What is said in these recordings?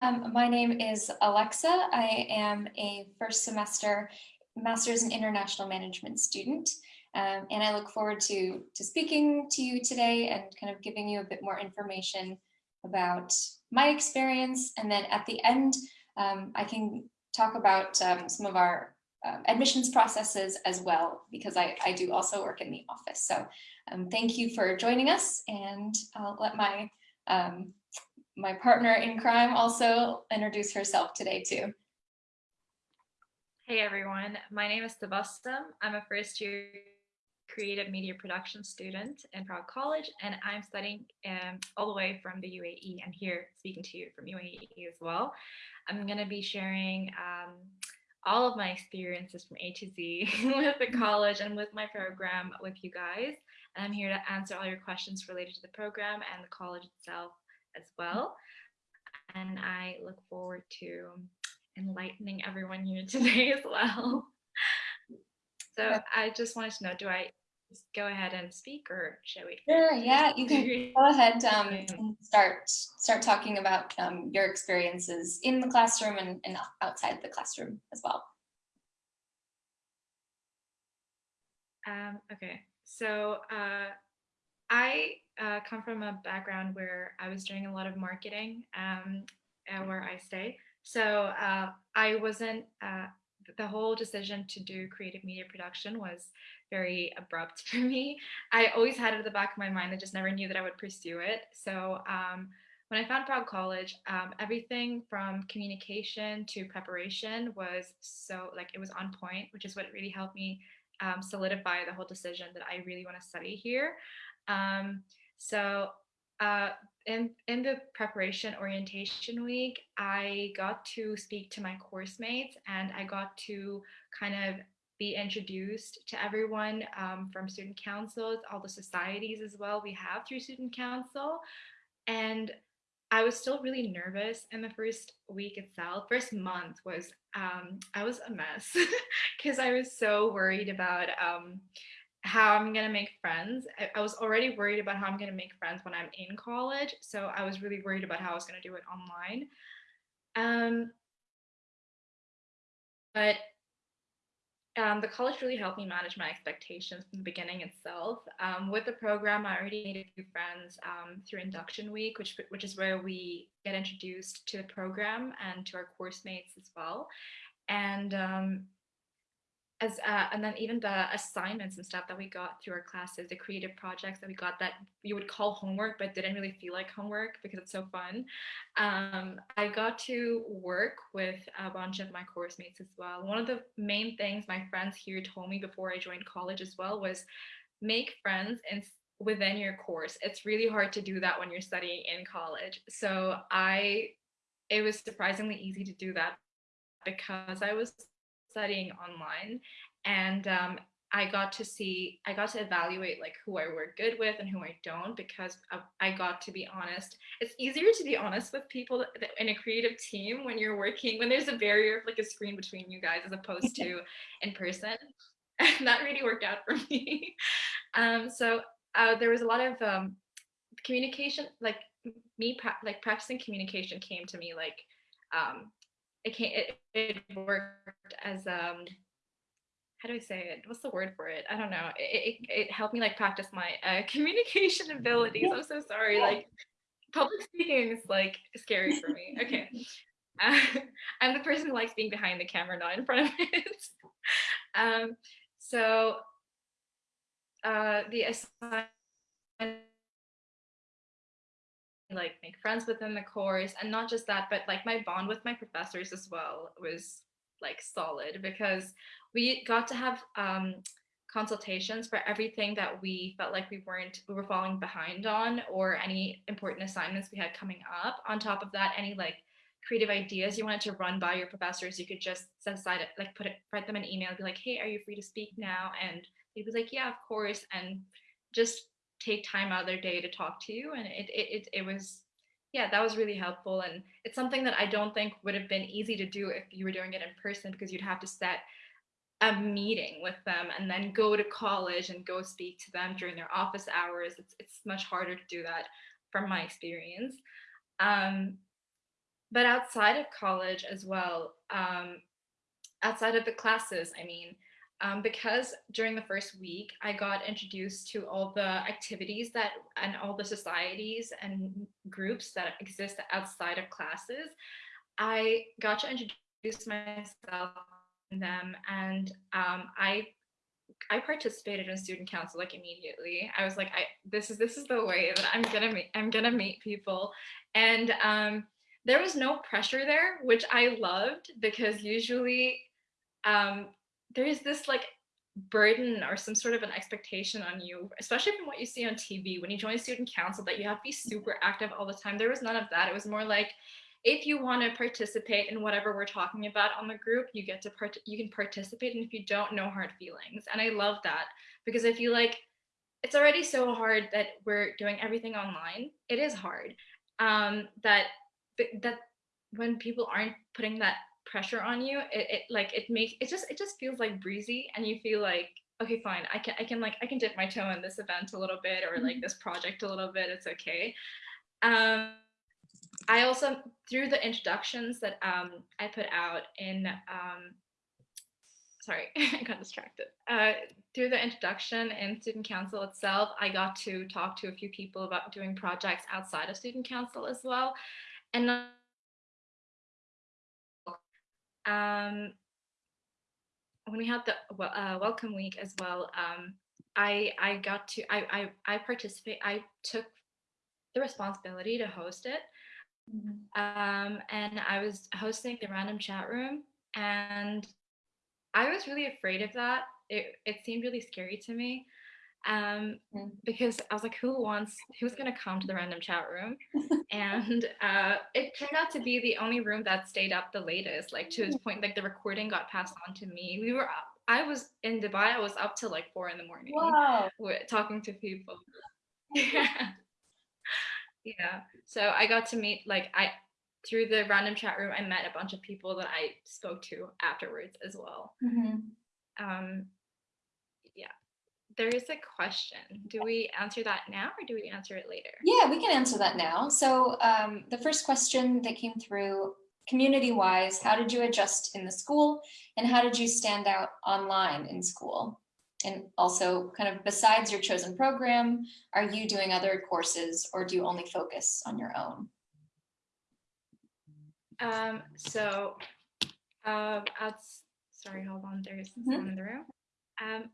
Um, my name is Alexa. I am a first semester Master's in International Management student. Um, and I look forward to, to speaking to you today and kind of giving you a bit more information about my experience. And then at the end, um, I can talk about um, some of our um, admissions processes as well, because I, I do also work in the office. So um, thank you for joining us and I'll let my my partner in crime also introduce herself today too. Hey everyone, my name is Tabassum. I'm a first year creative media production student in Prague College and I'm studying um, all the way from the UAE and here speaking to you from UAE as well. I'm going to be sharing um, all of my experiences from A to Z with the college and with my program with you guys. And I'm here to answer all your questions related to the program and the college itself as well. And I look forward to enlightening everyone here today as well. So I just wanted to know, do I go ahead and speak or shall we? Sure, yeah, you can go ahead um, and start start talking about um, your experiences in the classroom and, and outside the classroom as well. Um, okay, so uh, I uh, come from a background where I was doing a lot of marketing um, where I stay. So uh, I wasn't, uh, the whole decision to do creative media production was very abrupt for me. I always had it at the back of my mind. I just never knew that I would pursue it. So um, when I found Prague College, um, everything from communication to preparation was so like it was on point, which is what really helped me um, solidify the whole decision that I really want to study here. Um, so uh, in, in the preparation orientation week, I got to speak to my course mates and I got to kind of be introduced to everyone um, from student councils, all the societies as well we have through student council. And I was still really nervous in the first week itself. First month was, um, I was a mess because I was so worried about um, how I'm gonna make friends. I, I, was already worried about how I'm gonna make friends when I'm in college. So I was really worried about how I was gonna do it online. Um, but um, the college really helped me manage my expectations from the beginning itself. Um, with the program, I already made a few friends um, through induction week, which, which is where we get introduced to the program and to our course mates as well. And um, as uh, and then even the assignments and stuff that we got through our classes, the creative projects that we got that you would call homework, but didn't really feel like homework because it's so fun. Um, I got to work with a bunch of my course mates as well. One of the main things my friends here told me before I joined college as well was make friends and within your course. It's really hard to do that when you're studying in college. So I, it was surprisingly easy to do that because I was studying online and um, I got to see, I got to evaluate like who I work good with and who I don't because I got to be honest. It's easier to be honest with people in a creative team when you're working, when there's a barrier of like a screen between you guys as opposed to in person. And that really worked out for me. Um, so uh, there was a lot of um, communication, like me, like practicing communication came to me like um, it came it, it worked as um how do I say it? What's the word for it? I don't know. It, it, it helped me like practice my uh, communication abilities. I'm so sorry. Like public speaking is like scary for me. Okay. Uh, I'm the person who likes being behind the camera, not in front of it. um, so uh, the assignment like make friends within the course and not just that but like my bond with my professors as well was like solid because we got to have um, consultations for everything that we felt like we weren't we were falling behind on or any important assignments we had coming up. On top of that any like creative ideas you wanted to run by your professors you could just set aside it like put it write them an email be like hey are you free to speak now? And they'd be like yeah of course and just take time out of their day to talk to you and it, it, it, it was yeah that was really helpful and it's something that i don't think would have been easy to do if you were doing it in person because you'd have to set a meeting with them and then go to college and go speak to them during their office hours. It's, it's much harder to do that from my experience. Um, but outside of college as well, um, outside of the classes, I mean, um, because during the first week, I got introduced to all the activities that and all the societies and groups that exist outside of classes. I got to introduce myself in them and um, I I participated in student council like immediately. I was like, I this is this is the way that I'm gonna meet I'm gonna meet people. And um, there was no pressure there, which I loved because usually um, there is this like burden or some sort of an expectation on you, especially from what you see on TV when you join student council that you have to be super active all the time. There was none of that. It was more like if you want to participate in whatever we're talking about on the group, you get to part you can participate and if you don't no hard feelings. And I love that because I feel like it's already so hard that we're doing everything online. It is hard. Um that that when people aren't putting that pressure on you, it, it like it makes it just it just feels like breezy and you feel like okay fine I can I can like I can dip my toe in this event a little bit or like Mhm. this project a little bit it's okay um I also through the introductions that um I put out in um sorry I got distracted uh through the introduction in student council itself I got to talk to a few people about doing projects outside of student council as well and um when we had the uh, welcome week as well, um, I I got to I I I participate. I took the responsibility to host it, Mhm. um, and I was hosting the random chat room, and I was really afraid of that. It it seemed really scary to me, um, Mm. because I was like, who wants who's gonna come to the random chat room? And uh, it turned out to be the only room that stayed up the latest, like to his point like the recording got passed on to me. We were up, I was in Dubai, I was up till like four in the morning Wow. talking to people. Yeah. Yeah. So I got to meet like I through the random chat room, I met a bunch of people that I spoke to afterwards as well. Mhm. Um, yeah. There is a question. Do we answer that now or do we answer it later? Yeah, we can answer that now. So um, the first question that came through, community-wise, how did you adjust in the school and how did you stand out online in school? And also kind of besides your chosen program, are you doing other courses or do you only focus on your own? Um, so, um, sorry, hold on, there's Mhm. someone in the room. Um,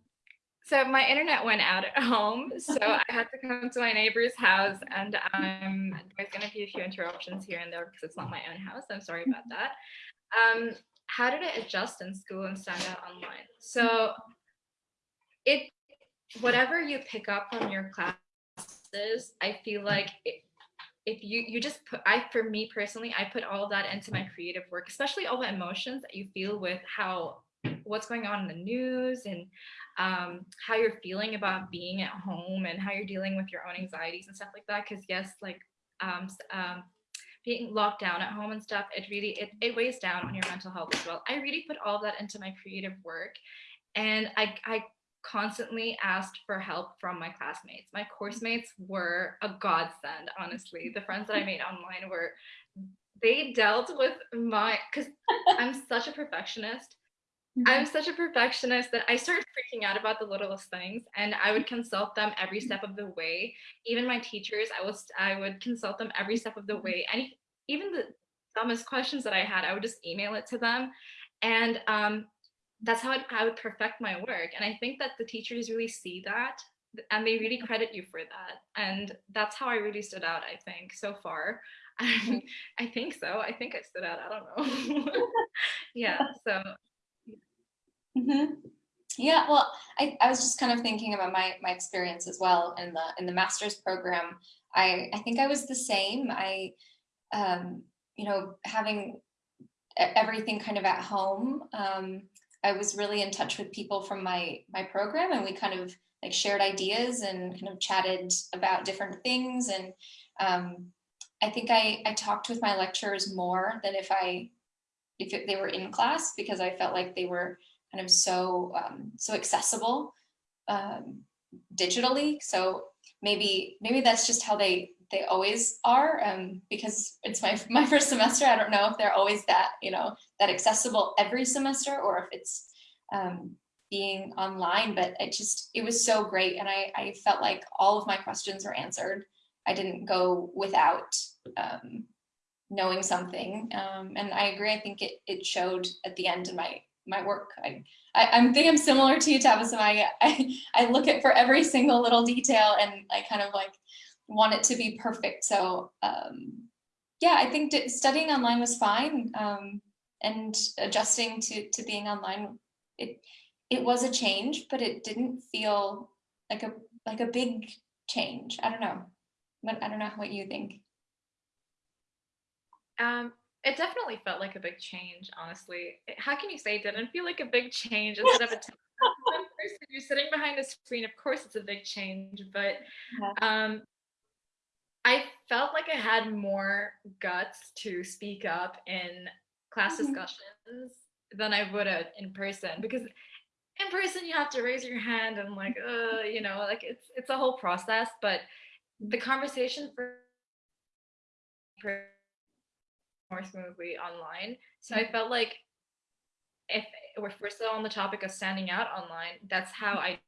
so my internet went out at home, so I had to come to my neighbor's house, and um, there's gonna be a few interruptions here and there because it's not my own house. I'm sorry about that. Um, how did I adjust in school and stand out online? So, it whatever you pick up from your classes, I feel like it, if you you just put i for me personally i put all of that into my creative work especially all the emotions that you feel with how what's going on in the news and um, how you're feeling about being at home and how you're dealing with your own anxieties and stuff like that because yes like um, um, being locked down at home and stuff it really it, it weighs down on your mental health as well i really put all of that into my creative work and i i constantly asked for help from my classmates. My course mates were a godsend, honestly. The friends that I made online were, they dealt with my, because I'm such a perfectionist. I'm mm-hmm. such a perfectionist that I started freaking out about the littlest things and I would consult them every mm-hmm. step of the way. Even my teachers, I was I would consult them every step of the mm-hmm. way. And even the dumbest questions that I had, I would just email it to them. And um, that's how I would perfect my work. And I think that the teachers really see that and they really credit you for that. And that's how I really stood out, I think, so far. I think so. I think I stood out. I don't know. yeah. So Mhm. Yeah, well, I, I was just kind of thinking about my my experience as well in the in the master's program. I I think I was the same. I um, you know, having everything kind of at home, um, I was really in touch with people from my my program, and we kind of like shared ideas and kind of chatted about different things. And um, I think I I talked with my lecturers more than if I if they were in class because I felt like they were kind of so um, so accessible um, digitally. So maybe maybe that's just how they they always are um, because it's my, my first semester. I don't know if they're always that, you know, that accessible every semester or if it's um, being online, but it just, it was so great. And I, I felt like all of my questions were answered. I didn't go without um, knowing something. Um, and I agree. I think it, it showed at the end in my, my work. I, I, I think I'm similar to you, Tabitha. I, I, I look at for every single little detail and I kind of like want it to be perfect. So um, yeah, I think studying online was fine. Um, and adjusting to, to being online, it, it was a change, but it didn't feel like a, like a big change. I don't know. But I don't know what you think. Um, it definitely felt like a big change, honestly. How can you say it didn't feel like a big change instead of a person you're sitting behind a screen? Of course, it's a big change, but um, I felt like I had more guts to speak up in class mm-hmm. discussions than I would have in person because in person you have to raise your hand and like uh you know like it's it's a whole process but the conversation for more smoothly online. So I felt like if we're still on the topic of standing out online, that's how I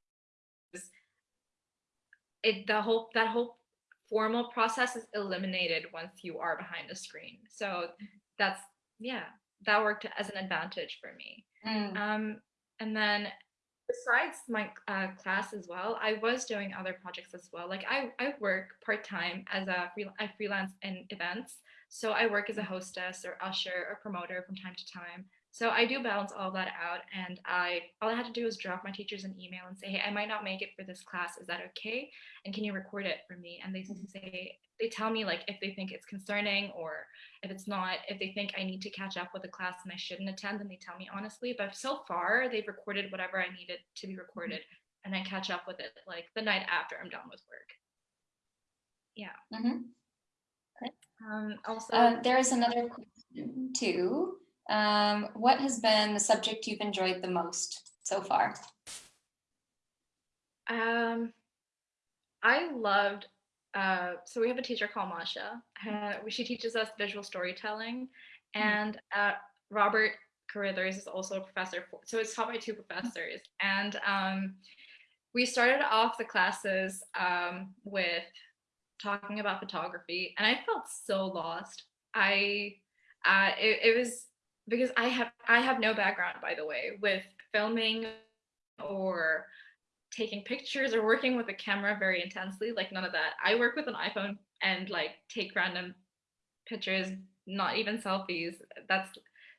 it the whole that whole formal process is eliminated once you are behind the screen. So that's yeah, that worked as an advantage for me. Mm. Um, and then besides my uh, class as well, I was doing other projects as well. Like I, I work part time as a free, I freelance in events. So I work as a hostess or usher or promoter from time to time. So I do balance all that out and I all I had to do was drop my teachers an email and say, hey, I might not make it for this class. Is that okay? And can you record it for me? And they mm-hmm. say they tell me like if they think it's concerning or if it's not, if they think I need to catch up with a class and I shouldn't attend, then they tell me honestly. But so far they've recorded whatever I needed to be mm-hmm. recorded and I catch up with it like the night after I'm done with work. Yeah. Mm-hmm. Um, also, uh, there's another question too. Um, what has been the subject you've enjoyed the most so far? Um, I loved, uh, so we have a teacher called Masha. Uh, she teaches us visual storytelling hmm. and uh, Robert Carruthers is also a professor, for, so it's taught by two professors. And um, we started off the classes um, with talking about photography and I felt so lost. I, uh, it, it was because I have I have no background by the way with filming or taking pictures or working with a camera very intensely like none of that I work with an iPhone and like take random pictures not even selfies that's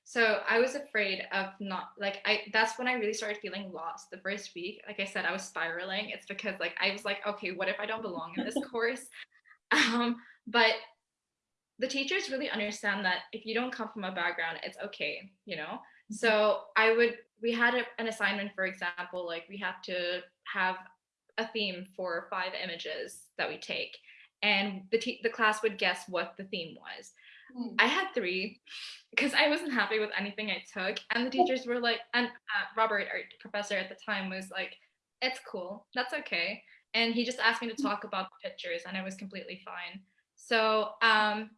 so I was afraid of not like I that's when I really started feeling lost the first week like I said I was spiraling it's because like I was like okay what if I don't belong in this course um but the teachers really understand that if you don't come from a background, it's okay, you know? Mm-hmm. So I would, we had a, an assignment, for example, like we have to have a theme for five images that we take. And the, the class would guess what the theme was. Mm. I had three because I wasn't happy with anything I took. And the teachers were like, and uh, Robert, our professor at the time, was like, it's cool, that's okay. And he just asked me to mm. talk about the pictures, and I was completely fine. So, um,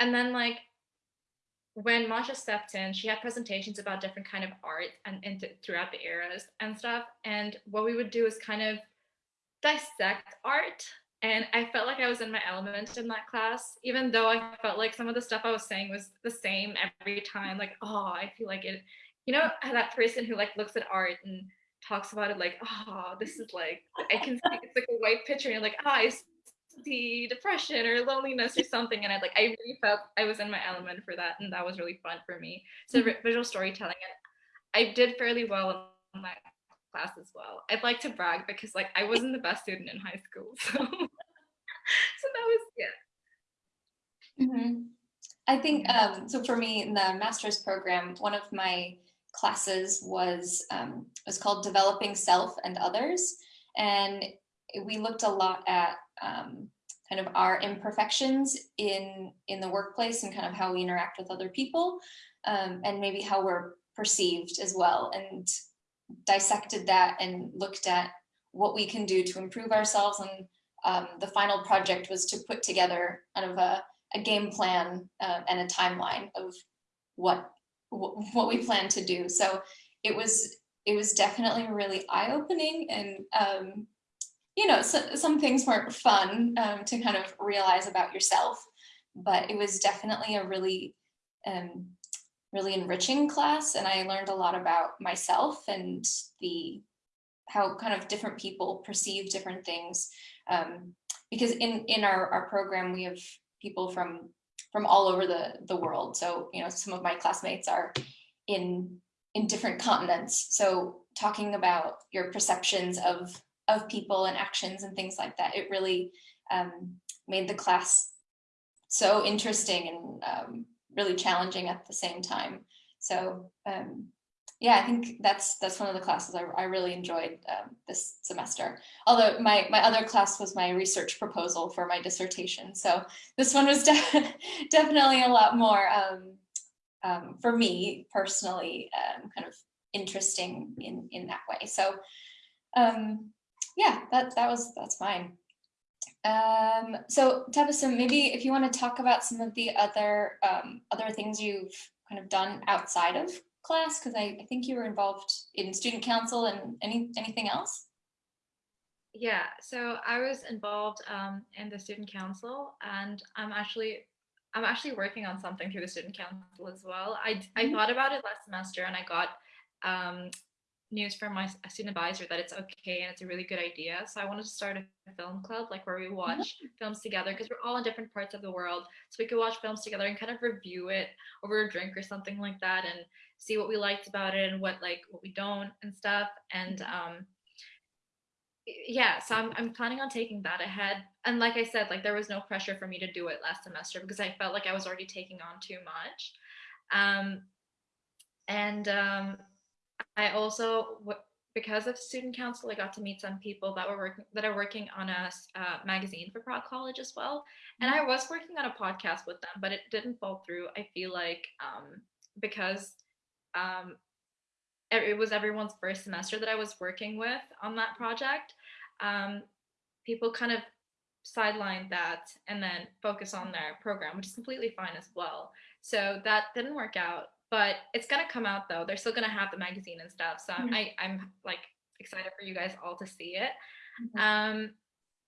and then like when Masha stepped in, she had presentations about different kind of art and, and throughout the eras and stuff. And what we would do is kind of dissect art. And I felt like I was in my element in that class, even though I felt like some of the stuff I was saying was the same every time. Like, oh, I feel like it, you know, that person who like looks at art and talks about it like, oh, this is like, I can see it's like a white picture and you're like, oh, I see depression or loneliness or something and I like I really felt I was in my element for that and that was really fun for me so mm-hmm. visual storytelling and I did fairly well in my class as well. I'd like to brag because like I wasn't the best student in high school so so that was yeah. Mm-hmm. I think um, so for me in the master's program one of my classes was um, was called developing self and others. And we looked a lot at um, kind of our imperfections in in the workplace and kind of how we interact with other people um, and maybe how we're perceived as well. And dissected that and looked at what we can do to improve ourselves and um, the final project was to put together kind of a, a game plan uh, and a timeline of what what we plan to do. So it was it was definitely really eye-opening and um, you know so, some things weren't fun um, to kind of realize about yourself, but it was definitely a really um, really enriching class and I learned a lot about myself and the how kind of different people perceive different things. Um, because in in our, our program we have people from from all over the the world. So you know some of my classmates are in in different continents. So talking about your perceptions of of people and actions and things like that it really um, made the class so interesting and um, really challenging at the same time so um, yeah, I think that's that's one of the classes I, I really enjoyed um, this semester. Although my my other class was my research proposal for my dissertation, so this one was de definitely a lot more um, um, for me personally, um, kind of interesting in in that way. So um, yeah, that that was that's fine. Um, so Tabassum, maybe if you want to talk about some of the other other things you've kind of done outside of class? Because I, I think you were involved in student council and any anything else? Yeah, so I was involved um, in the student council and I'm actually I'm actually working on something through the student council as well. I, mm -hmm. I mm-hmm. thought about it last semester and I got um, news from my student advisor that it's okay and it's a really good idea. So I wanted to start a film club, like where we mm-hmm. watch films together because we're all in different parts of the world. So we could watch films together and kind of review it over a drink or something like that and see what we liked about it and what like what we don't and stuff. And mm-hmm. um, yeah, so I'm, I'm planning on taking that ahead. And like I said, like there was no pressure for me to do it last semester because I felt like I was already taking on too much. Um, and um, I also, because of student council, I got to meet some people that were working that are working on a uh, magazine for Prague College as well. And I mm-hmm. was working on a podcast with them, but it didn't fall through. I feel like um, because um, it was everyone's first semester that I was working with on that project. Um, people kind of sidelined that and then focus on their program, which is completely fine as well. So that didn't work out but it's gonna come out though. They're still gonna have the magazine and stuff. So mm-hmm. I, I'm like excited for you guys all to see it. Mm-hmm. Um,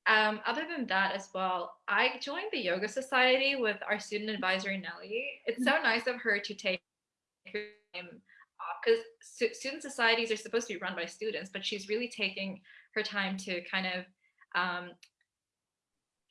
um, other than that as well, I joined the yoga society with our student advisor Nelly. It's so mm-hmm. nice of her to take time off because student societies are supposed to be run by students, but she's really taking her time to kind of um,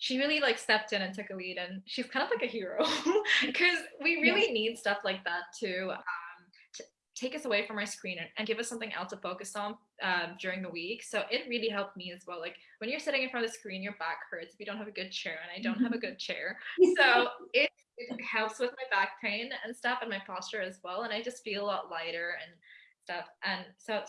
she really like stepped in and took a lead and she's kind of like a hero because we really yeah. need stuff like that to, um, to take us away from our screen and, and, give us something else to focus on um, during the week. So it really helped me as well. Like when you're sitting in front of the screen, your back hurts if you don't have a good chair and I don't have a good chair. So it, it helps with my back pain and stuff and my posture as well. And I just feel a lot lighter and stuff. And so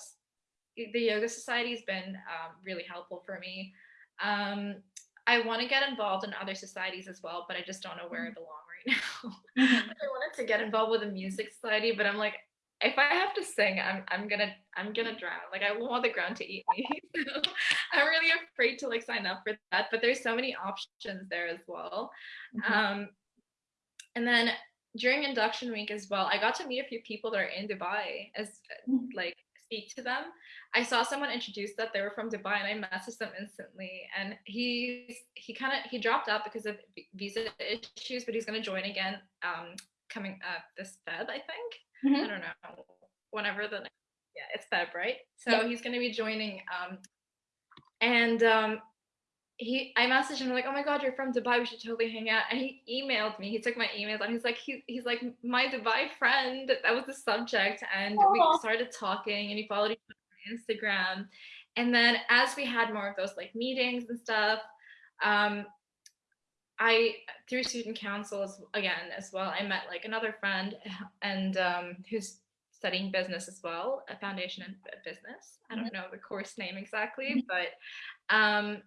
the yoga society has been um, really helpful for me. Um, I want to get involved in other societies as well, but I just don't know where I mm-hmm. belong right now. Mm-hmm. I wanted to get involved with a music society, but I'm like, if I have to sing, I'm I'm gonna I'm gonna drown. Like I want the ground to eat me. so I'm really afraid to like sign up for that. But there's so many options there as well. Mm-hmm. Um, and then during induction week as well, I got to meet a few people that are in Dubai as mm-hmm. like speak to them. I saw someone introduce that they were from Dubai and I messaged them instantly and he he kind of he dropped out because of visa issues but he's going to join again um coming up this Feb I think mm -hmm. I don't know whenever the yeah it's Feb right so yeah. he's going to be joining um and um he I messaged him like, oh my god, you're from Dubai, we should totally hang out. And he emailed me. He took my emails and he's like, he, he's like my Dubai friend. That was the subject, and Aww. we started talking, and he followed each other on Instagram. And then as we had more of those like meetings and stuff, um, I through student councils again as well. I met like another friend and um, who's studying business as well, a foundation in business. I don't mm-hmm. know the course name exactly, mm-hmm. but um,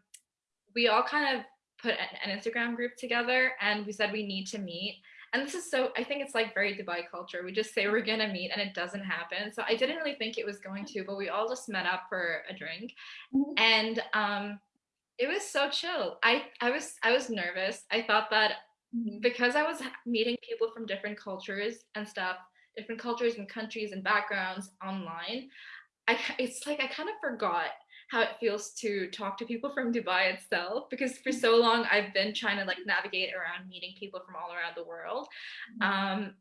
we all kind of put an, Instagram group together and we said we need to meet. And this is so, I think it's like very Dubai culture. We just say we're going to meet and it doesn't happen. So I didn't really think it was going to, but we all just met up for a drink. Mm -hmm. And um, It was so chill. I I was I was nervous. I thought that Mhm. because I was meeting people from different cultures and stuff, different cultures and countries and backgrounds online, I it's like I kind of forgot how it feels to talk to people from Dubai itself because for so long I've been trying to like navigate around meeting people from all around the world. Mhm. Um,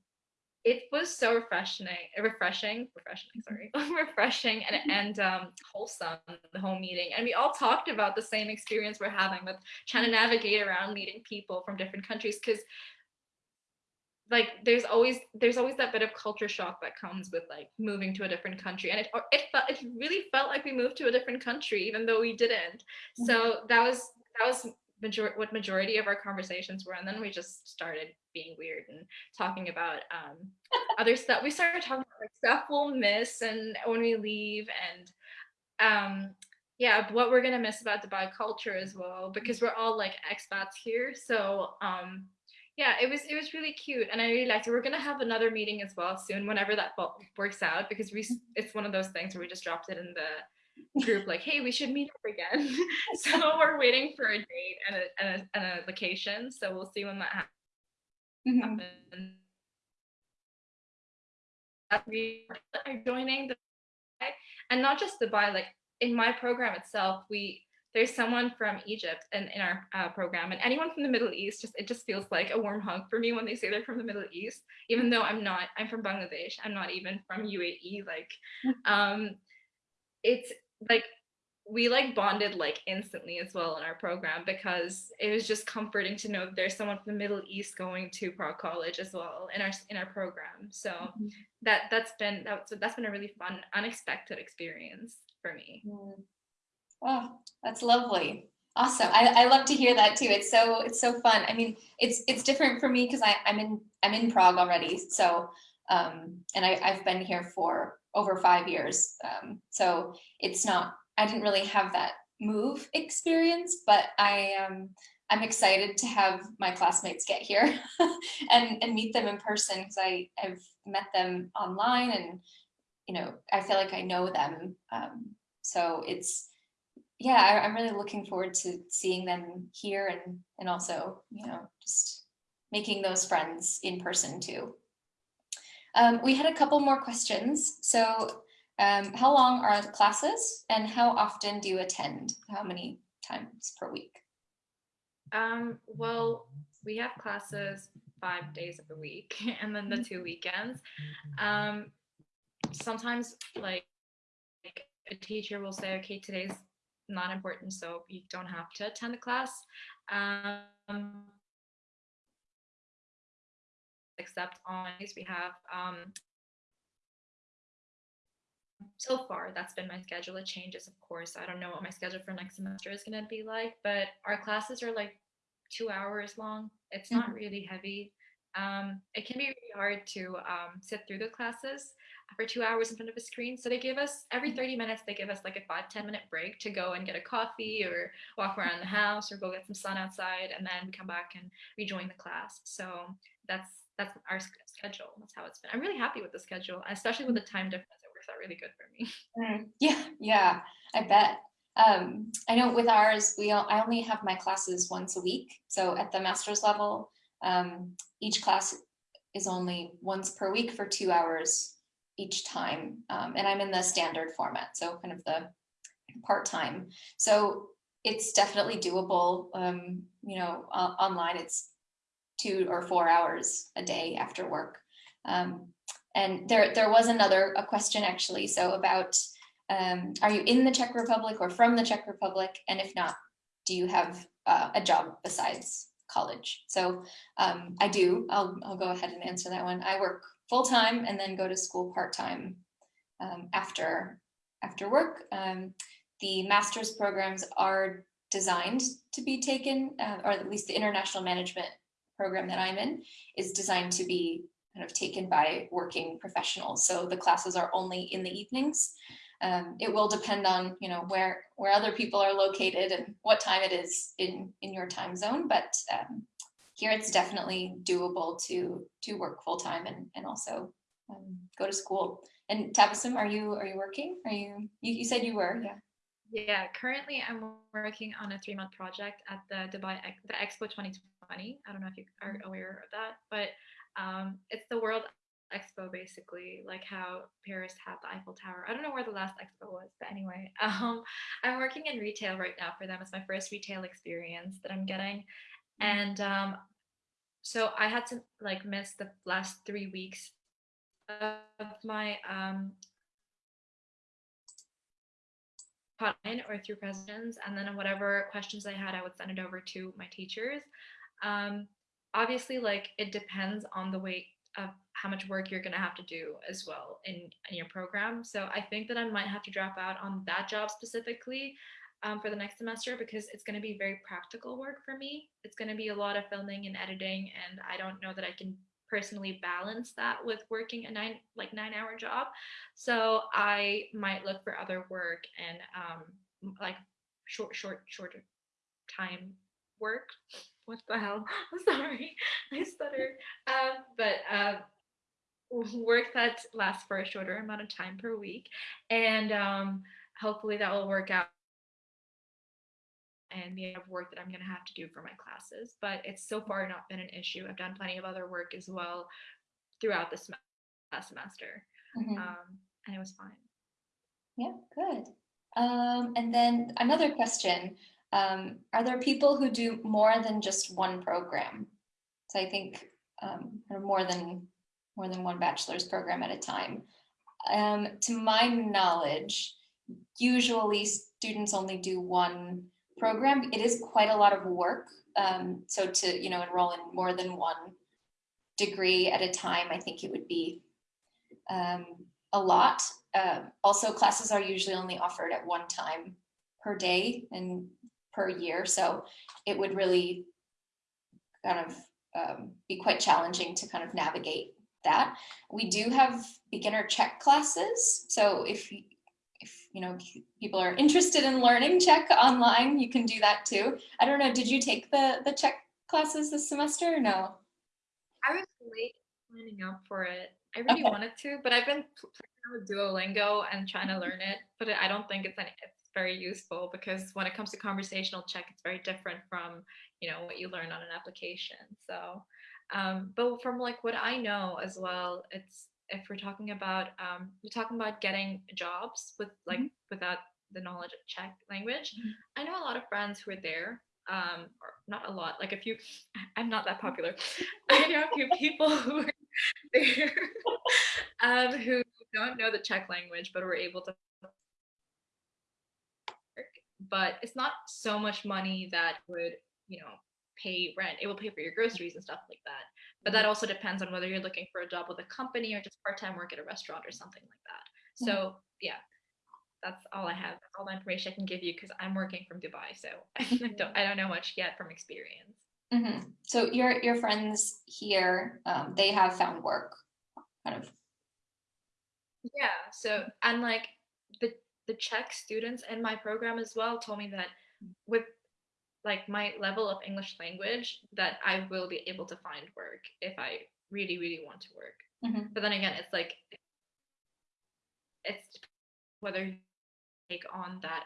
it was so refreshing, refreshing, refreshing, sorry, refreshing and and um, wholesome the whole meeting. And we all talked about the same experience we're having with trying to navigate around meeting people from different countries because like there's always there's always that bit of culture shock that comes with like moving to a different country. And it it felt it really felt like we moved to a different country even though we didn't. So that was that was major what majority of our conversations were. And then we just started being weird and talking about um other stuff. We started talking about like stuff we'll miss and when we leave and um yeah what we're gonna miss about dubai culture as well because we're all like expats here. So um yeah, it was it was really cute, and I really liked it. We're gonna have another meeting as well soon, whenever that works out, because we it's one of those things where we just dropped it in the group, like, hey, we should meet up again. so we're waiting for a date and a, and a and a location. So we'll see when that Mhm. happens. We are joining the and not just Dubai. Like in my program itself, we there's someone from Egypt in, in our uh, program, and anyone from the Middle East. Just it just feels like a warm hug for me when they say they're from the Middle East, even though I'm not. I'm from Bangladesh. I'm not even from UAE. Like, um, it's like we like bonded like instantly as well in our program because it was just comforting to know that there's someone from the Middle East going to Prague College as well in our in our program. So Mhm. that that's been that's that's been a really fun unexpected experience for me. Mm. Oh, that's lovely. Awesome. I, I love to hear that too. It's so it's so fun. I mean, it's it's different for me because I I'm in I'm in Prague already. So um and I, I've been here for over five years. Um so it's not I didn't really have that move experience, but I um I'm excited to have my classmates get here and and meet them in person because I I've met them online and you know I feel like I know them. Um so it's yeah, I, I'm really looking forward to seeing them here and and also, you know, just making those friends in person too. Um, we had a couple more questions. So um, how long are the classes and how often do you attend? How many times per week? Um, well, we have classes five days of the week and then the two weekends. Um, sometimes like a teacher will say, okay, today's not important, so you don't have to attend the class. Um, except on we have um, so far that's been my schedule it changes of course. I don't know what my schedule for next semester is going to be like but our classes are like two hours long. It's not really heavy. Um, it can be really hard to um, sit through the classes for two hours in front of a screen. So they give us every 30 minutes they give us like a five ten minute break to go and get a coffee or walk around the house or go get some sun outside and then come back and rejoin the class. So that's that's our schedule. That's how it's been. I'm really happy with the schedule especially with the time difference. It works out really good for me. Mm, Yeah, yeah, I bet. Um, I know with ours, we all, I only have my classes once a week. So at the master's level, um, each class is only once per week for two hours each time. Um, and I'm in the standard format, so kind of the part-time. So it's definitely doable. Um, you know, o- online it's two or four hours a day after work. Um, and there, there was another a question actually. So about, um, are you in the Czech Republic or from the Czech Republic? And if not, do you have uh, a job besides college? So um, I do. I'll, I'll go ahead and answer that one. I work full time and then go to school part time um, after after work. Um, the master's programs are designed to be taken, uh, or at least the international management program that I'm in is designed to be kind of taken by working professionals. So the classes are only in the evenings. Um, it will depend on you know where where other people are located and what time it is in in your time zone. But um, here it's definitely doable to to work full time and and also um, go to school. And Tabassum, are you are you working? Are you you, you said you were? Yeah. Yeah, currently I'm working on a three month project at the Dubai the Expo 2020. I don't know if you are Mm-hmm. aware of that, but um, it's the World Expo basically, like how Paris had the Eiffel Tower. I don't know where the last expo was, but anyway, um, I'm working in retail right now for them. It's my first retail experience that I'm getting, and um, so I had to like miss the last three weeks of my um, or through questions and then whatever questions i had i would send it over to my teachers. Um, obviously like it depends on the weight of how much work you're to have to do as well in, in your program. So i think that i might have to drop out on that job specifically um, for the next semester because it's going to be very practical work for me it's going to be a lot of filming and editing and i don't know that i can personally balance that with working a nine like nine hour job so I might look for other work and um, like short, short, shorter time work. What the hell? I'm sorry, I stuttered. Um, but uh, work that lasts for a shorter amount of time per week, and um, hopefully that will work out and the amount of work that I'm going to have to do for my classes. But it's so far not been an issue. I've done plenty of other work as well throughout this semester, Mhm. um, and it was fine. Yeah, good. Um, and then another question, um, are there people who do more than just one program? So I think um, more than more than one bachelor's program at a time. Um, to my knowledge, usually students only do one program. It is quite a lot of work. Um, so to you know enroll in more than one degree at a time, I think it would be um, a lot. Uh, also, classes are usually only offered at one time per day and per year. So it would really kind of um, be quite challenging to kind of navigate that. We do have beginner Czech classes. So if you, know people are interested in learning Czech online, you can do that too. I don't know, did you take the the Czech classes this semester or no? I was late signing up for it. I really Okay. wanted to, but I've been playing with Duolingo and trying to learn it, but I don't think it's any, it's very useful because when it comes to conversational Czech, it's very different from you know what you learn on an application. So, um, but from like what I know as well, it's if we're talking about um, we're talking about getting jobs with like Mhm. without the knowledge of Czech language. Mhm. I know a lot of friends who are there, um, or not a lot, like a few. I'm not that popular. I know a few people who are there um, who don't know the Czech language but were able to work. But it's not so much money that would, you know, pay rent. It will pay for your groceries and stuff like that. But that also depends on whether you're looking for a job with a company or just part-time work at a restaurant or something like that. So yeah, that's all I have. That's all the information I can give you because I'm working from Dubai, so I don't I don't know much yet from experience. Mhm. So your your friends here, um, they have found work, kind of. Yeah. So and like the the Czech students in my program as well told me that with like my level of English language that I will be able to find work if I really really want to work. Mhm. But then again, it's like it's whether you take on that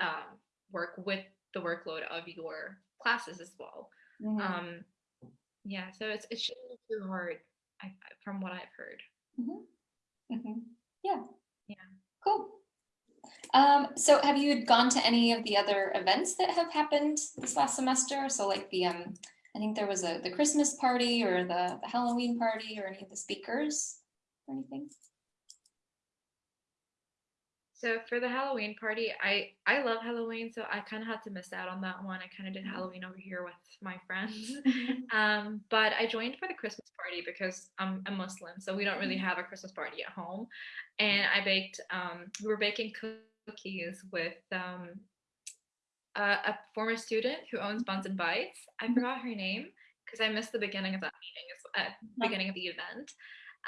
um, work with the workload of your classes as well. Mhm. Um, yeah, so it's it shouldn't be too hard, I, from what I've heard. Mhm. Mhm. Yeah. Um, so have you gone to any of the other events that have happened this last semester? So like the um, I think there was a the Christmas party or the, the Halloween party or any of the speakers or anything. So for the Halloween party, I I love Halloween, so I kind of had to miss out on that one. I kind of did Halloween over here with my friends. Um, but I joined for the Christmas party because I'm a Muslim, so we don't really have a Christmas party at home. And I baked, um, we were baking cookies with um, a, a former student who owns Buns and Bites. I forgot her name because I missed the beginning of that meeting, uh, beginning of the event.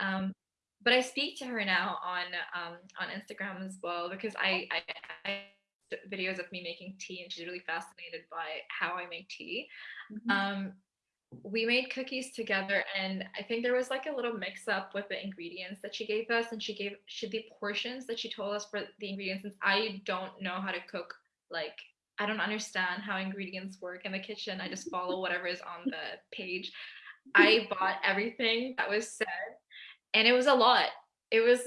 Um, but I speak to her now on um, on Instagram as well because I, I, I videos of me making tea and she's really fascinated by how I make tea. Mhm. Um, we made cookies together and I think there was like a little mix up with the ingredients that she gave us and she gave she the portions that she told us for the ingredients since I don't know how to cook like I don't understand how ingredients work in the kitchen. I just follow whatever is on the page. I bought everything that was said and it was a lot. It was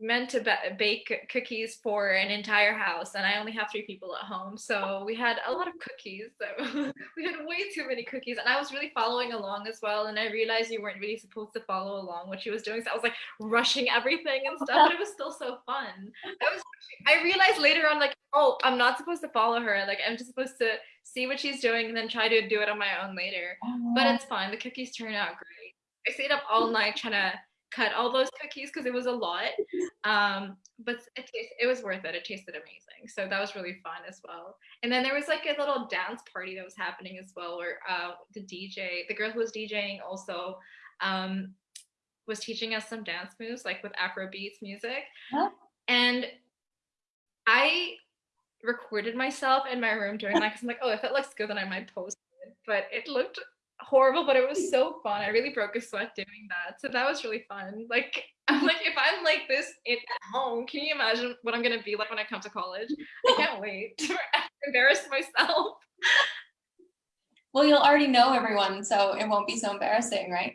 meant to bake cookies for an entire house and I only have three people at home. So we had a lot of cookies. we had way too many cookies and I was really following along as well. And I realized you weren't really supposed to follow along what she was doing. So I was like rushing everything and stuff, but it was still so fun. I, was, I realized later on like, oh, I'm not supposed to follow her. Like I'm just supposed to see what she's doing and then try to do it on my own later. But oh. it's fine. The cookies turn out great. I stayed up all night trying to cut all those cookies because it was a lot. Um, but it, it was worth it. It tasted amazing. So that was really fun as well. And then there was like a little dance party that was happening as well where uh, the DJ, the girl who was DJing also um, was teaching us some dance moves like with Afro beats music. Huh? And I recorded myself in my room doing that because I'm like, oh, if it looks good, then I might post it. But it looked horrible, but it was hmm. so fun. I really broke a sweat doing that. So that was really fun. Like I'm like, if I'm like this at home, can you imagine what I'm gonna be like when I come to college? I can't wait to embarrass myself. Well, you'll already know everyone, so it won't be so embarrassing, right?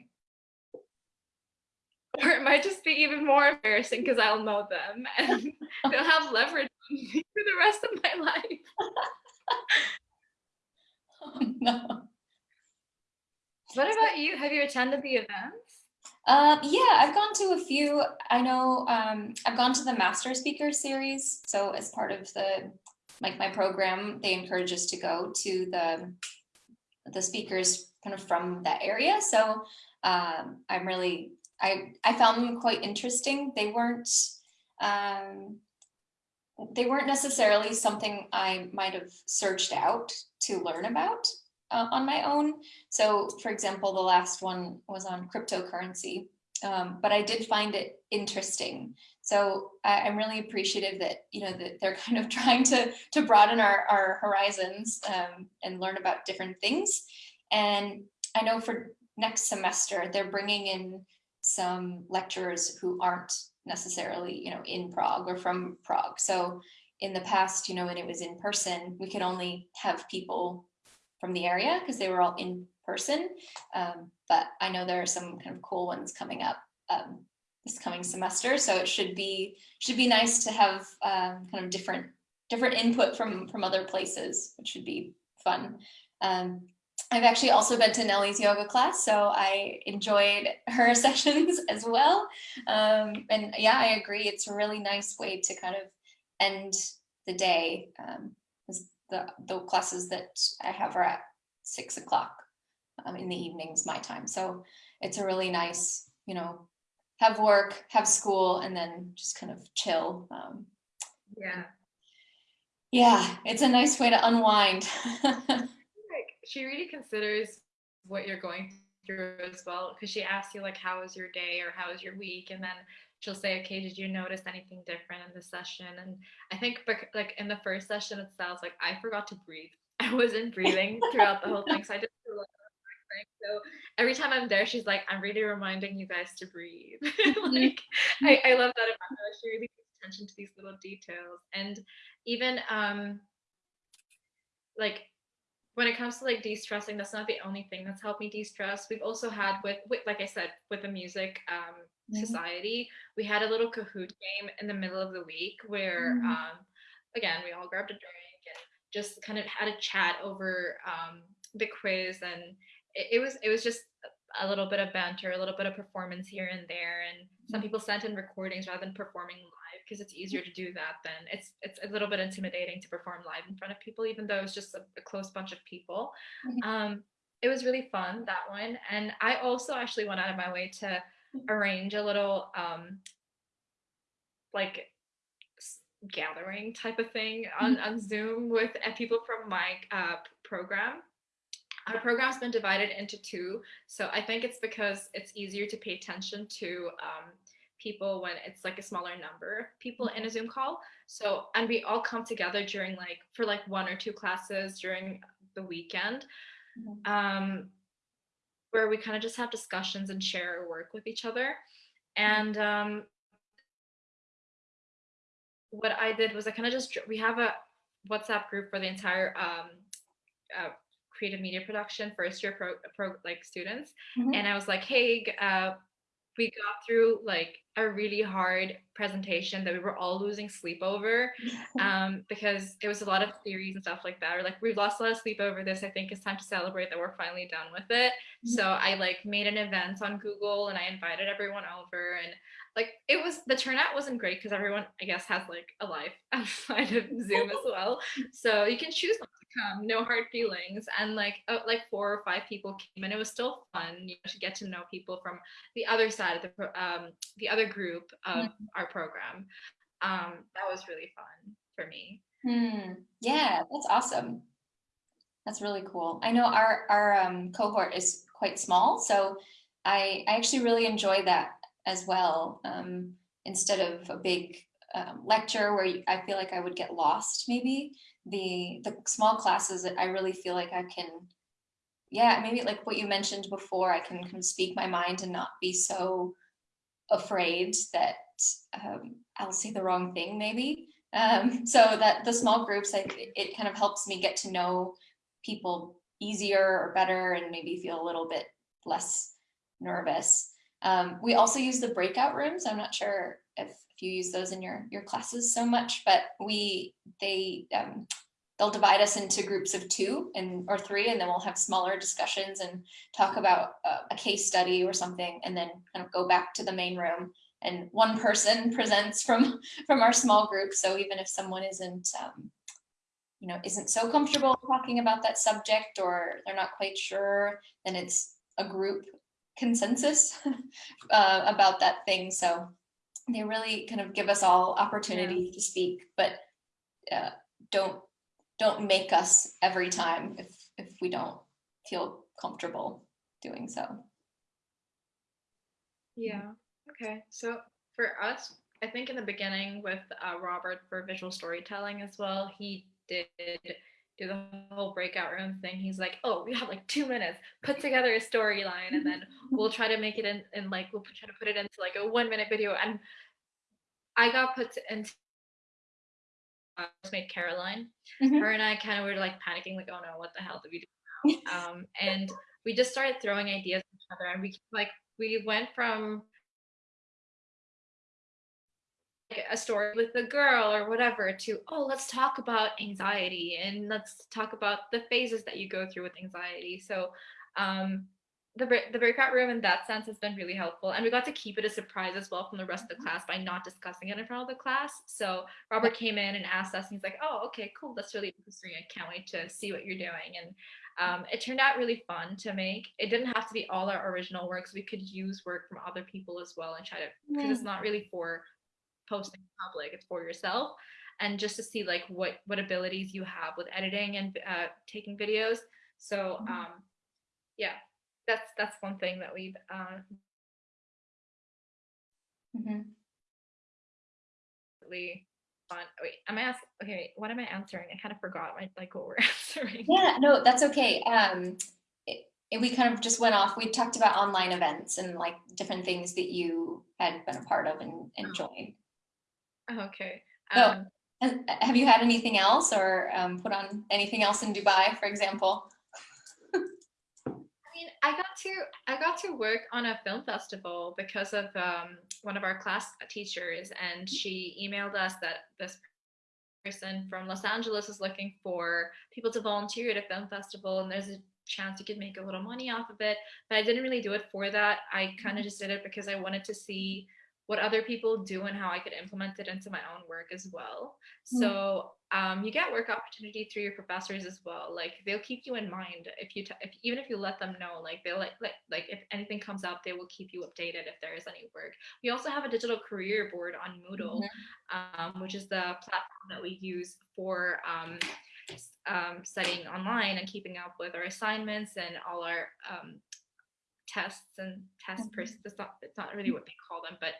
Or it might just be even more embarrassing because I'll know them and they'll have leverage on me for the rest of my life. oh no. What about you? Have you attended the events? Uh, yeah, I've gone to a few. I know um, I've gone to the Master Speaker Series. So as part of the like my program, they encourage us to go to the the speakers kind of from that area. So um, I'm really I I found them quite interesting. They weren't um, they weren't necessarily something I might have searched out to learn about uh, on my own. So for example, the last one was on cryptocurrency, um, but I did find it interesting. So I, am really appreciative that, you know, that they're kind of trying to, to broaden our, our horizons um, and learn about different things. And I know for next semester, they're bringing in some lecturers who aren't necessarily, you know, in Prague or from Prague. So in the past, you know, when it was in person, we could only have people from the area because they were all in person. Um, but I know there are some kind of cool ones coming up um, this coming semester. So it should be should be nice to have um, kind of different different input from from other places, which should be fun. Um, I've actually also been to Nellie's yoga class, so I enjoyed her sessions as well. Um, and yeah, I agree. It's a really nice way to kind of end the day. The, the classes that I have are at six o'clock um, in the evenings, my time. So it's a really nice, you know, have work, have school, and then just kind of chill. Um, yeah. Yeah, it's a nice way to unwind. like she really considers what you're going through as well because she asks you like how was your day or how was your week and then she'll say, okay, did you notice anything different in the session? And I think like in the first session itself, like I forgot to breathe. I wasn't breathing throughout the whole thing. So I just so every time I'm there, she's like, I'm really reminding you guys to breathe. like I, I love that about her. She really pays attention to these little details. And even um like when it comes to like de-stressing, that's not the only thing that's helped me de-stress. We've also had with, with like I said, with the music, um, mm-hmm. society. We had a little Kahoot game in the middle of the week where, mm-hmm. um, again, we all grabbed a drink and just kind of had a chat over um, the quiz, and it, it, was it was just a little bit of banter, a little bit of performance here and there, and some mm-hmm. people sent in recordings rather than performing live because it's easier to do that. Then it's it's a little bit intimidating to perform live in front of people, even though it's just a, a close bunch of people. Mm-hmm. Um, it was really fun that one, and I also actually went out of my way to arrange a little um like gathering type of thing on, mm-hmm. on Zoom with uh, people from my uh, program. Our program's been divided into two. So I think it's because it's easier to pay attention to um, people when it's like a smaller number of people in a Zoom call. So, and we all come together during like, for like one or two classes during the weekend. Mm-hmm. Um, where we kind of just have discussions and share our work with each other. And um, what I did was I kind of just we have a WhatsApp group for the entire um, uh, creative media production first year pro, pro like students, Mhm. and I was like, hey, uh, we got through like a really hard presentation that we were all losing sleep over um, because it was a lot of theories and stuff like that. Or like we've lost a lot of sleep over this. I think it's time to celebrate that we're finally done with it. So I like made an event on Google and I invited everyone over and like it was the turnout wasn't great because everyone I guess has like a life outside of Zoom as well. So you can choose come, no hard feelings. And like uh, like four or five people came and it was still fun you know, to get to know people from the other side of the um, the other group of our program. Um, that was really fun for me. Hmm. Yeah, that's awesome. That's really cool. I know our our um, cohort is quite small, so I I actually really enjoy that as well. Um, instead of a big um, lecture where you, I feel like I would get lost, maybe the the small classes I really feel like I can, yeah, maybe like what you mentioned before, I can kind of speak my mind and not be so afraid that um, I'll say the wrong thing, maybe. Um, so that the small groups, I, it kind of helps me get to know people easier or better and maybe feel a little bit less nervous. Um, we also use the breakout rooms. I'm not sure you use those in your, your classes so much, but we, they, um, they'll divide us into groups of two and or three, and then we'll have smaller discussions and talk about uh, a case study or something, and then kind of go back to the main room. And one person presents from from our small group. So even if someone isn't, um, you know, isn't so comfortable talking about that subject or they're not quite sure, then it's a group consensus uh, about that thing. So they really kind of give us all opportunity to speak, but uh, don't don't make us every time if if we don't feel comfortable doing so. Yeah. Okay. So for us, I think in the beginning with uh, Robert for visual storytelling as well, he did do the whole breakout room thing. He's like, oh, we have like two minutes, put together a storyline, and then we'll try to make it in, in like, we'll try to put it into like a one minute video. And I got put into made Caroline. Mhm. Her and I kind of were like panicking, like, oh no, what the hell did we do? now? um, and we just started throwing ideas at each other, and we like we went from a story with a girl or whatever to oh let's talk about anxiety and let's talk about the phases that you go through with anxiety. So um the, the breakout room in that sense has been really helpful and we got to keep it a surprise as well from the rest of the class by not discussing it in front of the class. So robert came in and asked us and he's like oh okay cool that's really interesting i can't wait to see what you're doing. And um, it turned out really fun to make. It didn't have to be all our original works we could use work from other people as well and try to because it's not really for posting in public it's for yourself and just to see like what what abilities you have with editing and uh, taking videos so Mhm. um yeah that's that's one thing that we've uh Mhm. really fun wait am i asking okay what am i answering i kind of forgot my like what we're answering Yeah, no, that's okay. Um, it, it- we kind of just went off. We talked about online events and like different things that you had been a part of and, and joined. Okay um uh, have you had anything else or um, put on anything else in Dubai, for example? I mean, I got to I got to work on a film festival because of um, one of our class teachers, and she emailed us that this person from Los Angeles is looking for people to volunteer at a film festival, and there's a chance you could make a little money off of it. But I didn't really do it for that. I kind of just did it because I wanted to see what other people do and how I could implement it into my own work as well. Mm. So um, you get work opportunity through your professors as well. Like they'll keep you in mind if you, t- if, even if you let them know, like they'll like, like, like if anything comes up, they will keep you updated if there is any work. We also have a digital career board on Moodle, um, which is the platform that we use for um, um, studying online and keeping up with our assignments and all our um, tests and test Mhm. persons. It's not, it's not really what they call them, but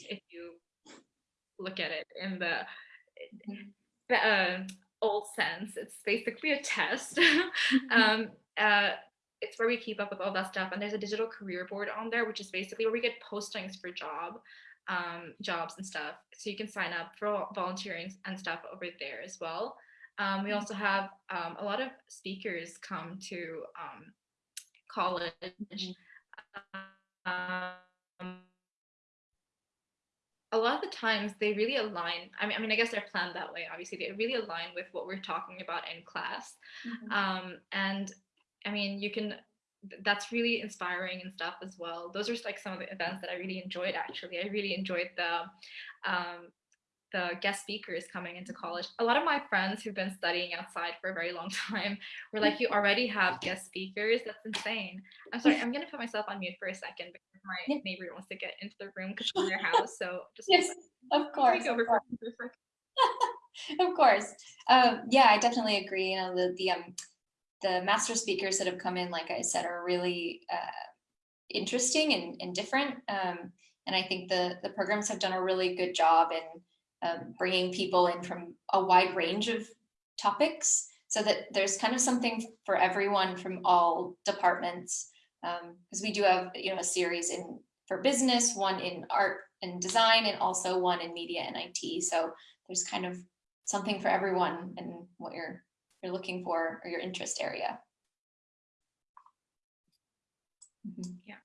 if you look at it in the Mhm. uh, old sense, it's basically a test. um, uh, it's where we keep up with all that stuff. And there's a digital career board on there, which is basically where we get postings for job um, jobs and stuff. So you can sign up for volunteering and stuff over there as well. Um, we mm-hmm. also have um, a lot of speakers come to um, college. A lot of the times they really align. I mean, I mean, I guess they're planned that way. Obviously, they really align with what we're talking about in class. Mm-hmm. Um, and I mean, you can that's really inspiring and stuff as well. Those are like some of the events that I really enjoyed actually. I really enjoyed the um, the guest speakers coming into college. A lot of my friends who've been studying outside for a very long time were like, you already have guest speakers. That's insane. I'm sorry, I'm gonna put myself on mute for a second my neighbor wants to get into the room because she's in their house. So just yes, of course. Of course. of course. Um, yeah, I definitely agree. You know, the the um the master speakers that have come in, like I said, are really uh, interesting and, and different. Um, and I think the, the programs have done a really good job in um, bringing people in from a wide range of topics so that there's kind of something for everyone from all departments. Because um, we do have, you know, a series in for business, one in art and design, and also one in media and IT. So there's kind of something for everyone and what you're you're looking for or your interest area. Mm -hmm. Yeah.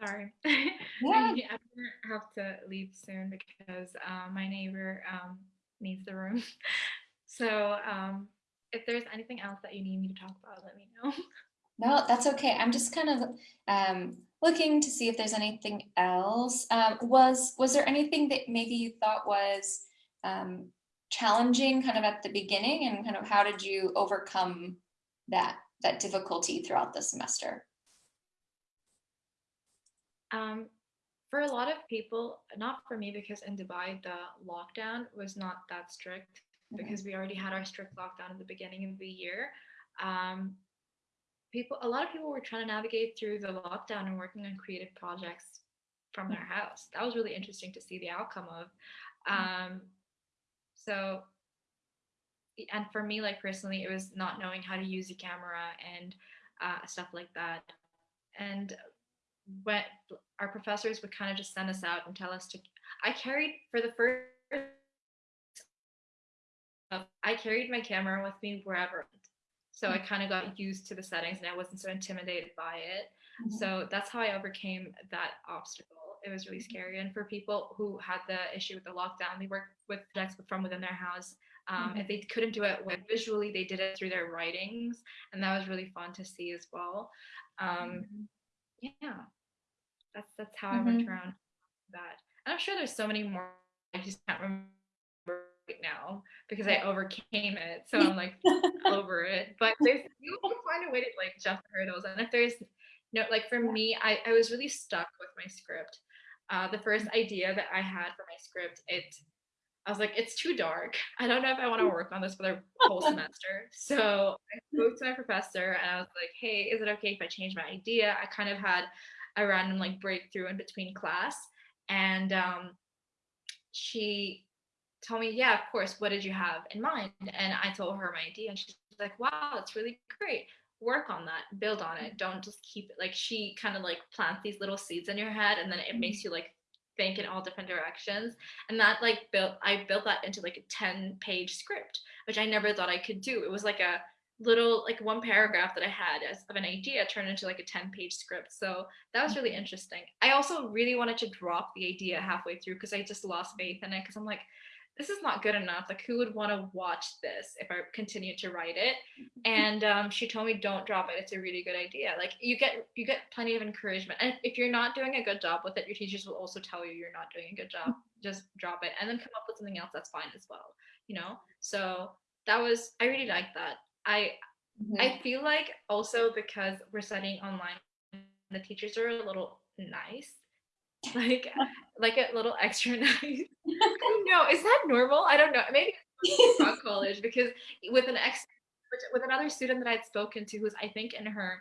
Sorry. Yeah. I'm have to leave soon because uh, my neighbor um, needs the room. so um, if there's anything else that you need me to talk about, let me know. No, that's okay. I'm just kind of um, looking to see if there's anything else. Um, was was there anything that maybe you thought was um, challenging kind of at the beginning and kind of how did you overcome that that difficulty throughout the semester? Um, for a lot of people, not for me, because in Dubai, the lockdown was not that strict mm-hmm. because we already had our strict lockdown at the beginning of the year. Um, people, a lot of people were trying to navigate through the lockdown and working on creative projects from their house. That was really interesting to see the outcome of. Mm-hmm. Um, so, and for me, like personally, it was not knowing how to use a camera and uh, stuff like that. And when our professors would kind of just send us out and tell us to, I carried for the first, I carried my camera with me wherever. So I kind of got used to the settings and I wasn't so intimidated by it. Mm -hmm. So that's how I overcame that obstacle it was really scary. And for people who had the issue with the lockdown, they worked with projects from within their house. Um, mm-hmm. If they couldn't do it with visually, they did it through their writings, and that was really fun to see as well. Um, mm-hmm. Yeah, that's that's how mm-hmm. I went around that. And I'm sure there's so many more. I just can't remember now because I overcame it, so I'm like over it. But there's you will find a way to like jump the hurdles, and if there's no like for me I, I was really stuck with my script uh, the first idea that I had for my script, it I was like, it's too dark. I don't know if I want to work on this for the whole semester. So I spoke to my professor and I was like, hey, is it okay if I change my idea? I kind of had a random like breakthrough in between class. And um, she told me, yeah, of course, what did you have in mind? And I told her my idea and she's like, wow, that's really great. Work on that. Build on it. Don't just keep it. Like she kind of like plants these little seeds in your head and then it makes mm-hmm. you like think in all different directions. And that like built i built that into like a 10 page script which i never thought i could do. It was like a little like one paragraph that i had as of an idea turned into like a 10 page script. So that was really mm-hmm. interesting. I also really wanted to drop the idea halfway through because i just lost faith in it because i'm like this is not good enough. Like, who would want to watch this if I continue to write it? And um, she told me, don't drop it. It's a really good idea. Like, you get you get plenty of encouragement. And if you're not doing a good job with it, your teachers will also tell you you're not doing a good job. Just drop it, and then come up with something else that's fine as well. You know. So that was I really like that. I mm-hmm. I feel like also because we're studying online, the teachers are a little nice like like a little extra nice. no, is that normal? I don't know. Maybe from college because with an ex with another student that I'd spoken to who's I think in her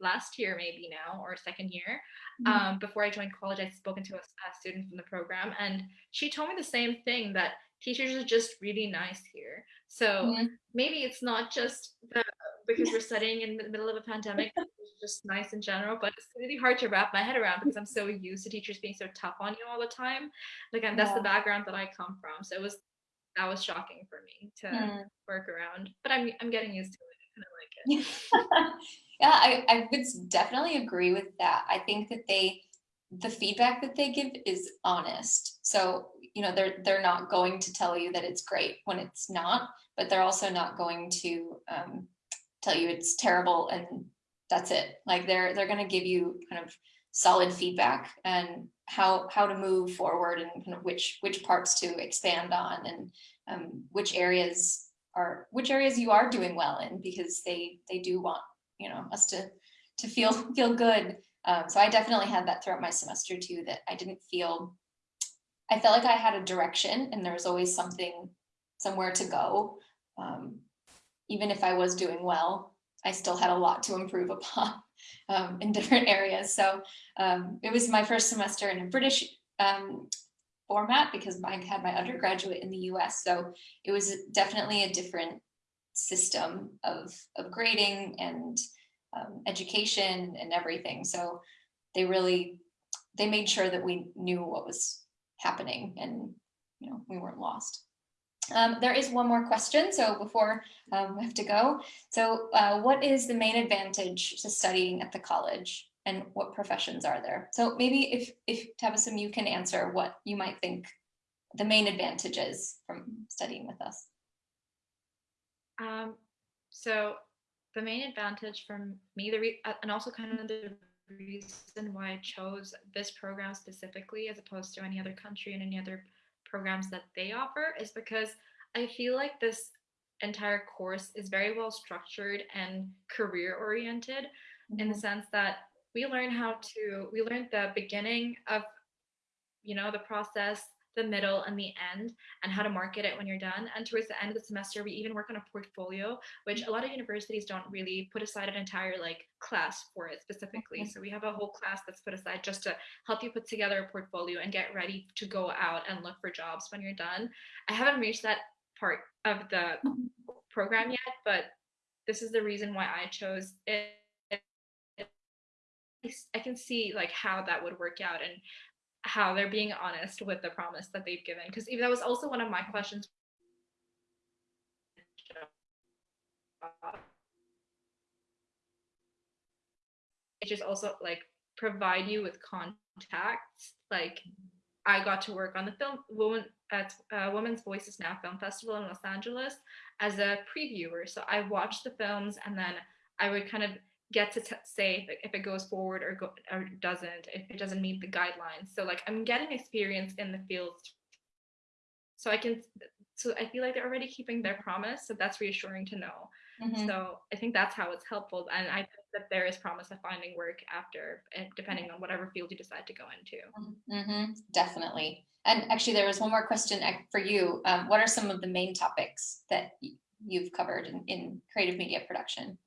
last year maybe now or second year mm-hmm. um, before I joined college I'd spoken to a, a student from the program and she told me the same thing that teachers are just really nice here so mm-hmm. maybe it's not just the because we're studying in the middle of a pandemic just nice in general, but it's really hard to wrap my head around because I'm so used to teachers being so tough on you all the time. Like, and that's the background that I come from. So it was that was shocking for me to Mm. work around. But I'm I'm getting used to it. I kind of like it. yeah, I, I would definitely agree with that. I think that they, the feedback that they give is honest. So, you know, they're they're not going to tell you that it's great when it's not, but they're also not going to um, tell you it's terrible and that's it. Like they're they're going to give you kind of solid feedback and how how to move forward and kind of which which parts to expand on and um, which areas are which areas you are doing well in because they they do want you know us to to feel feel good um, so i definitely had that throughout my semester too that i didn't feel i felt like i had a direction and there was always something somewhere to go um, even if i was doing well i still had a lot to improve upon um, in different areas so um, it was my first semester in a british um, format because I had my undergraduate in the US. So it was definitely a different system of, of grading and um, education and everything. So they really, they made sure that we knew what was happening and, you know, we weren't lost. Um, there is one more question, so before um, we have to go. So uh, what is the main advantage to studying at the college and what professions are there? So maybe if, if Tabassum, you can answer what you might think the main advantages from studying with us. Um, so the main advantage from me, the uh, and also kind of the reason why I chose this program specifically as opposed to any other country and any other programs that they offer is because I feel like this entire course is very well structured and career oriented in the mm-hmm. sense that we learn how to we learn the beginning of you know the process the middle and the end and how to market it when you're done. And towards the end of the semester we even work on a portfolio which a lot of universities don't really put aside an entire like class for it specifically. So we have a whole class that's put aside just to help you put together a portfolio and get ready to go out and look for jobs when you're done. I haven't reached that part of the program yet but this is the reason why i chose it. I can see like how that would work out and how they're being honest with the promise that they've given. Because that was also one of my questions. It just also like provide you with contacts. Like I got to work on the film woman at uh, Women's Voices Now Film Festival in Los Angeles as a previewer. So I watched the films and then I would kind of get to say like, if it goes forward or go- or doesn't if it doesn't meet the guidelines so like i'm getting experience in the field so i can so i feel like they're already keeping their promise so that's reassuring to know Mhm. so i think that's how it's helpful and i think that there is promise of finding work after depending on whatever field you decide to go into Mhm, Definitely. And actually, there was one more question uh, for you. Um, what are some of the main topics that you've covered in, in creative media production?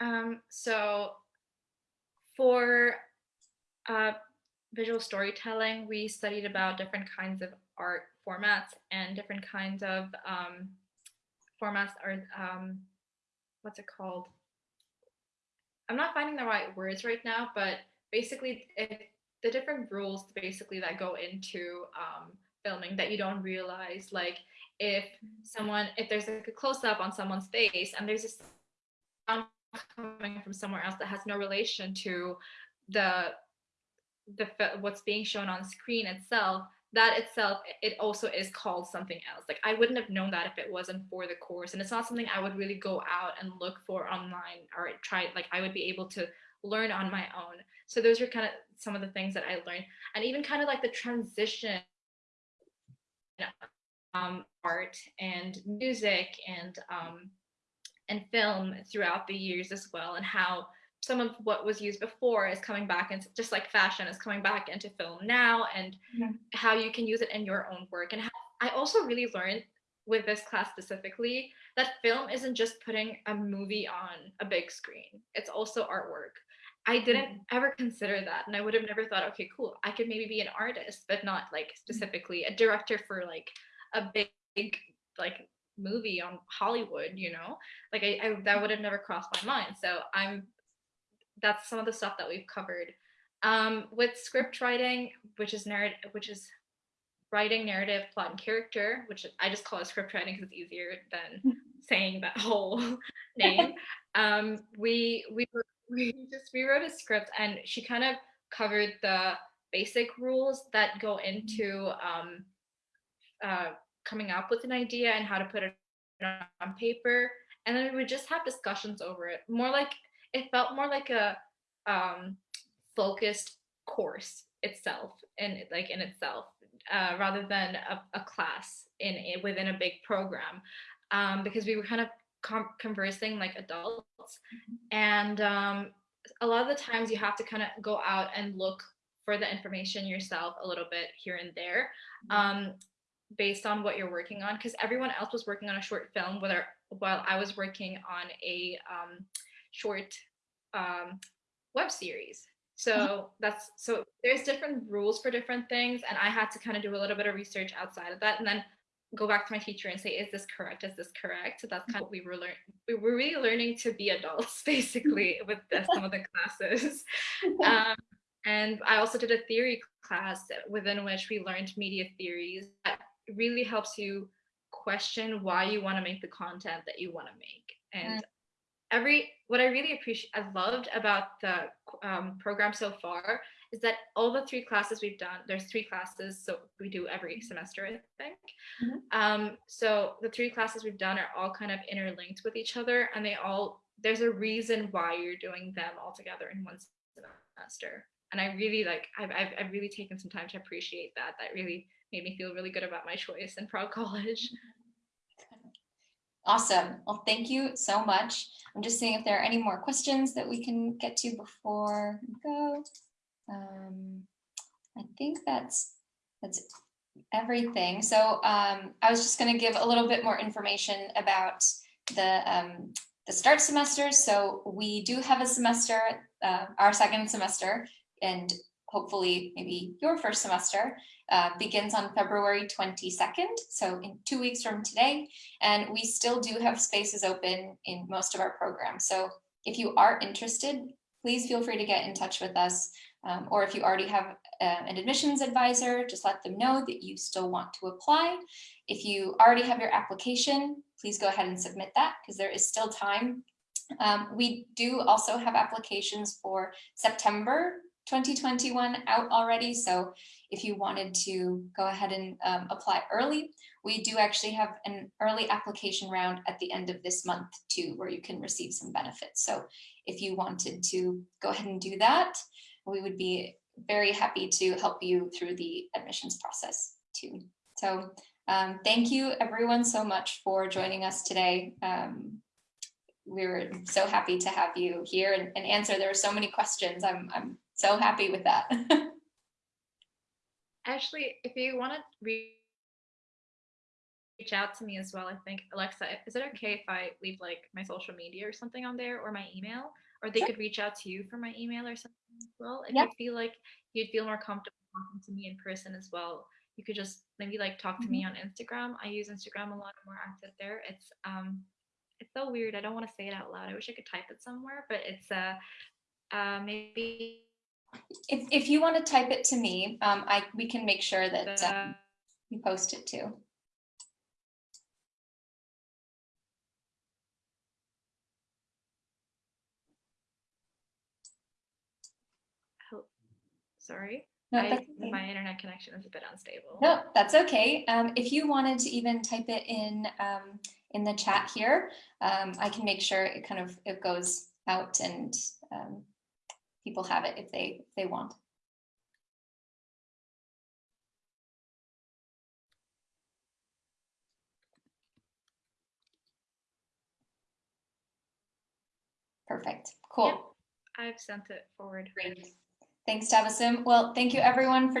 Um, so for uh, visual storytelling, we studied about different kinds of art formats and different kinds of um, formats or um, what's it called? I'm not finding the right words right now, but basically it, the different rules basically that go into um, filming that you don't realize, like if someone, if there's like a close up on someone's face and there's a sound coming from somewhere else that has no relation to the the what's being shown on screen itself that itself it also is called something else. Like i wouldn't have known that if it wasn't for the course and it's not something i would really go out and look for online or try like i would be able to learn on my own. So those are kind of some of the things that i learned and even kind of like the transition um, art and music and um, and film throughout the years as well and how some of what was used before is coming back and just like fashion is coming back into film now and Yeah. how you can use it in your own work. And how, i also really learned with this class specifically that film isn't just putting a movie on a big screen. It's also artwork. I didn't mm-hmm. ever consider that and i would have never thought okay cool i could maybe be an artist but not like mm-hmm. specifically a director for like a big, big like movie on Hollywood, you know, like I, I that would have never crossed my mind. So I'm that's some of the stuff that we've covered. Um, with script writing, which is narrative, which is writing narrative, plot, and character, which I just call it script writing because it's easier than saying that whole name. Um, we we we just rewrote a script, and she kind of covered the basic rules that go into um, uh, coming up with an idea and how to put it on paper, and then we would just have discussions over it. More like it felt more like a um, focused course itself, and like in itself, uh, rather than a, a class in, in within a big program, um, because we were kind of conversing like adults, mm-hmm. and um, a lot of the times you have to kind of go out and look for the information yourself a little bit here and there. Mm-hmm. Um, based on what you're working on because everyone else was working on a short film whether while I was working on a um, short um, web series. So that's so there's different rules for different things, and I had to kind of do a little bit of research outside of that, and then go back to my teacher and say, "Is this correct? Is this correct?" So that's kind of what we were learning. We were really learning to be adults, basically, with the, some of the classes. Um, and I also did a theory class within which we learned media theories that really helps you question why you want to make the content that you want to make. And mm. every what I really appreciate, I loved about the um, program so far is that all the three classes we've done, there's three classes, so we do every semester, I think. Mm-hmm. Um, so the three classes we've done are all kind of interlinked with each other, and they all there's a reason why you're doing them all together in one semester. And I really like, I've, I've, I've really taken some time to appreciate that. That really made me feel really good about my choice in Prague College. Awesome. Well, thank you so much. I'm just seeing if there are any more questions that we can get to before we go. Um, I think that's that's everything. So um, I was just going to give a little bit more information about the um, the start semesters. So we do have a semester, uh, our second semester, and hopefully maybe your first semester uh, begins on February 22nd, so in two weeks from today. And we still do have spaces open in most of our programs. So if you are interested, please feel free to get in touch with us. Um, or if you already have uh, an admissions advisor, just let them know that you still want to apply. If you already have your application, please go ahead and submit that because there is still time. Um, we do also have applications for September 2021 out already. So if you wanted to go ahead and um, apply early, we do actually have an early application round at the end of this month too, where you can receive some benefits. So if you wanted to go ahead and do that, we would be very happy to help you through the admissions process too. So um, thank you everyone so much for joining us today. Um, we were so happy to have you here and, and answer. There are so many questions. I'm, I'm so happy with that. Ashley, if you want to reach out to me as well, I think Alexa, is it okay if I leave like my social media or something on there or my email? Or they sure. could reach out to you for my email or something as well. If yep. you feel like you'd feel more comfortable talking to me in person as well, you could just maybe like talk to mm-hmm. me on Instagram. I use Instagram a lot more active there. It's um it's so weird. I don't want to say it out loud. I wish I could type it somewhere, but it's uh, uh maybe if, if you want to type it to me, um, I we can make sure that um, you post it too. Oh, sorry. No, I, okay. My internet connection is a bit unstable. No, that's okay. Um, if you wanted to even type it in um, in the chat here, um, I can make sure it kind of it goes out and um, people have it if they if they want. Perfect. Cool. Yep. I've sent it forward. Great. Thanks, Tabassum. Well, thank you everyone for joining.